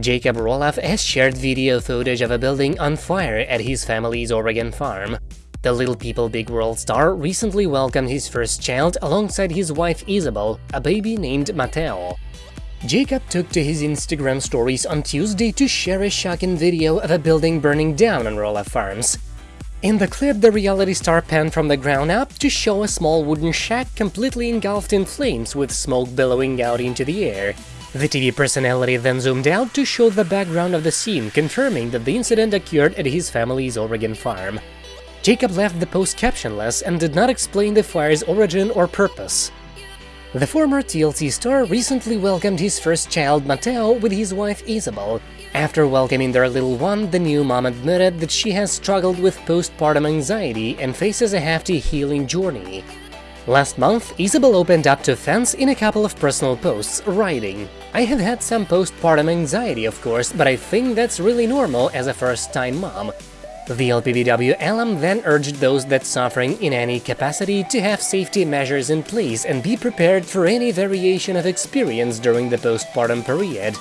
Jacob Roloff has shared video footage of a building on fire at his family's Oregon farm. The Little People Big World star recently welcomed his first child alongside his wife Isabel, a baby named Mateo. Jacob took to his Instagram stories on Tuesday to share a shocking video of a building burning down on Roloff Farms. In the clip, the reality star panned from the ground up to show a small wooden shack completely engulfed in flames with smoke billowing out into the air. The TV personality then zoomed out to show the background of the scene, confirming that the incident occurred at his family's Oregon farm. Jacob left the post captionless and did not explain the fire's origin or purpose. The former TLC star recently welcomed his first child, Mateo, with his wife Isabel. After welcoming their little one, the new mom admitted that she has struggled with postpartum anxiety and faces a hefty healing journey. Last month, Isabel opened up to fans in a couple of personal posts, writing, I have had some postpartum anxiety, of course, but I think that's really normal as a first-time mom. The LPBW alum then urged those that suffering in any capacity to have safety measures in place and be prepared for any variation of experience during the postpartum period.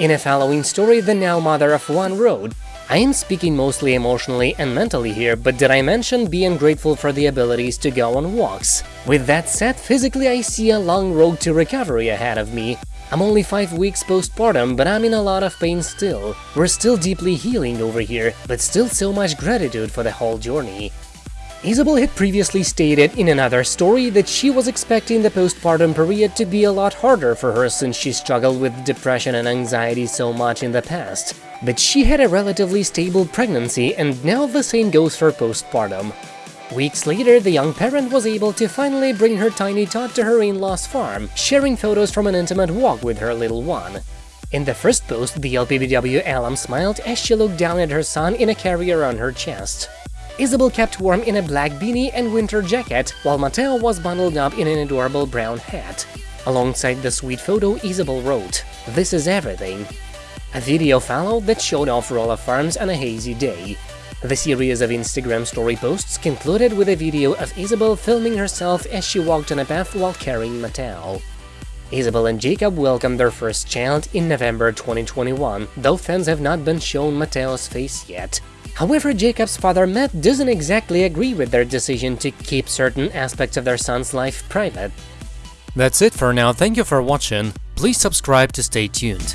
In a following story, the now mother of one wrote, I am speaking mostly emotionally and mentally here, but did I mention being grateful for the abilities to go on walks? With that said, physically I see a long road to recovery ahead of me. I'm only 5 weeks postpartum, but I'm in a lot of pain still. We're still deeply healing over here, but still so much gratitude for the whole journey. Isabel had previously stated in another story that she was expecting the postpartum period to be a lot harder for her since she struggled with depression and anxiety so much in the past. But she had a relatively stable pregnancy and now the same goes for postpartum. Weeks later, the young parent was able to finally bring her tiny tot to her in-laws farm, sharing photos from an intimate walk with her little one. In the first post, the LPBW alum smiled as she looked down at her son in a carrier on her chest. Isabel kept warm in a black beanie and winter jacket, while Mateo was bundled up in an adorable brown hat. Alongside the sweet photo, Isabel wrote, This is everything. A video followed that showed off Roloff Farms on a hazy day. The series of Instagram story posts concluded with a video of Isabel filming herself as she walked on a path while carrying Mateo. Isabel and Jacob welcomed their first child in November 2021, though fans have not been shown Mateo's face yet. However, Jacob's father Matt doesn't exactly agree with their decision to keep certain aspects of their son's life private. That's it for now, thank you for watching, please subscribe to stay tuned.